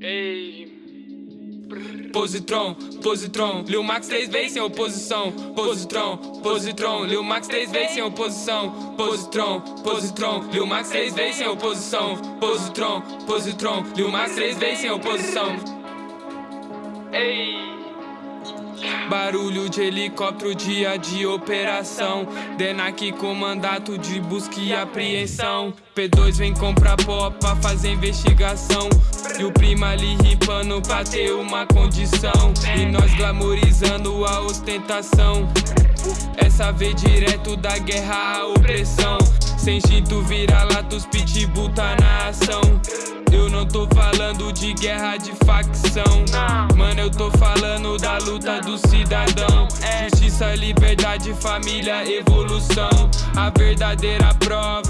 Ei. Positron, Positron, Lil Max três vezes sem oposição. Positron, Positron, Lil Max três vezes sem oposição. Positron, Positron, Lil Max três vezes sem oposição. Positron, Positron, Lil Max três vezes sem oposição. Ei. Barulho de helicóptero, dia de operação. Denac com mandato de busca e apreensão. P2 vem comprar pó pra fazer investigação. E o prima ali ripando pra ter uma condição. E nós glamorizando a ostentação. Essa vez direto da guerra à opressão. Sem instinto vira-latos, pitbull tá na ação eu não tô falando de guerra de facção. Mano, eu tô falando da luta do cidadão. Justiça, liberdade, família, evolução. A verdadeira prova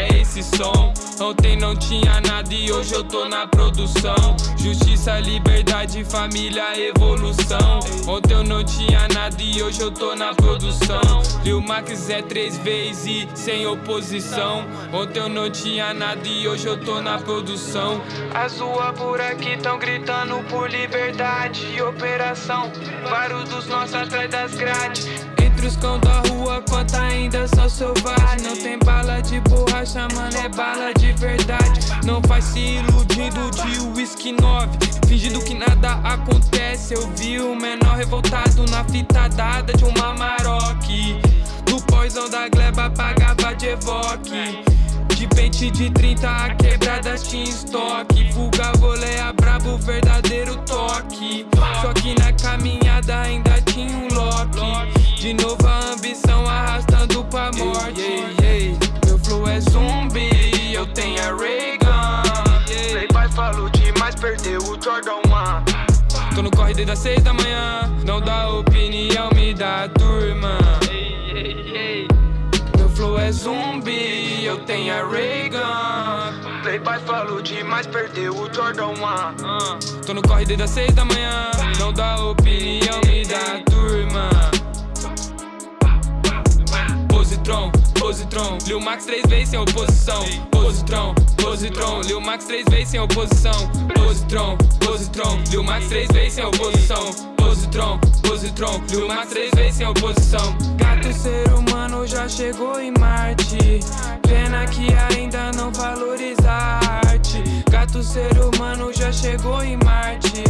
é esse som. Ontem não tinha nada e hoje eu tô na produção. Justiça, liberdade, família, evolução. Ontem eu não tinha nada e hoje eu tô na produção. Lil Max é três vezes e sem oposição. Ontem eu não tinha nada e hoje eu tô na produção. As ruas por aqui tão gritando por liberdade e operação. Vários dos nossos atrás das grades entre os cão da rua, quanto ainda são selvagens Não tem bala de borracha, mano, é bala de verdade. Não faz se iludindo de whisky 9 Fingindo que nada acontece. Eu vi o menor revoltado na fita dada de uma Maroc Do poison da gleba pagava de evoque. De pente de 30 a quebradas tinha estoque. Fuga, voleia, brabo, verdadeiro toque. Só que na caminhada de novo a ambição arrastando pra morte. Meu flow é zumbi, eu tenho a Reagan. Playboy falou demais, perdeu o Jordan 1 Tô no corre desde as seis da manhã. Não dá opinião, me dá a turma. Meu flow é zumbi, eu tenho a Reagan. Playboy falou demais, perdeu o Jordan 1 Tô no corre desde as seis da manhã. Não dá opinião, Positron. Lil Max três vezes sem oposição. Positron, Positron. Lil Max três vezes sem oposição. Positron, Positron. Lil Max três vezes sem oposição. Positron, Positron. Lil Max três vezes sem oposição. Gato ser humano já chegou em Marte. Pena que ainda não valoriza a arte. Gato ser humano já chegou em Marte.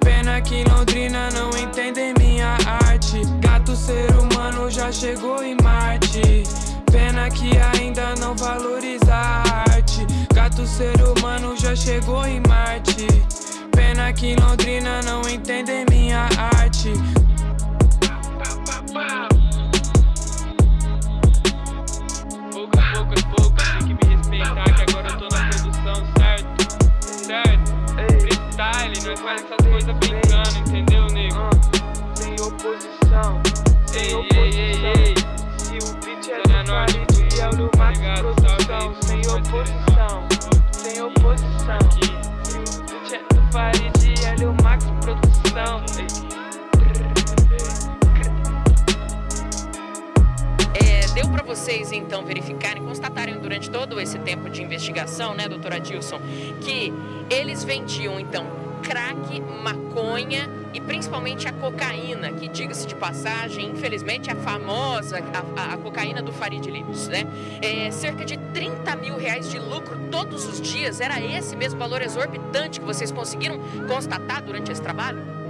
Pena que Londrina não entende minha arte. Gato ser humano já chegou em Marte Pena que ainda não valoriza a arte Gato ser humano já chegou em Marte Pena que Londrina não entende minha arte Pouco pouco pouco, tem que me respeitar que agora eu tô na produção, certo? Certo? Freestyle, nós faz essas coisas brincando, Max Produção Sem oposição, sem oposição Se o beat do Farid e do Max Produção deu para vocês então verificarem, constatarem durante todo esse tempo de investigação, né, doutora Dilson, que eles vendiam então crack, maconha e principalmente a cocaína, que diga-se de passagem, infelizmente a famosa, a, a, cocaína do Farid Limes, né? É, cerca de 30 mil reais de lucro todos os dias, era esse mesmo valor exorbitante que vocês conseguiram constatar durante esse trabalho?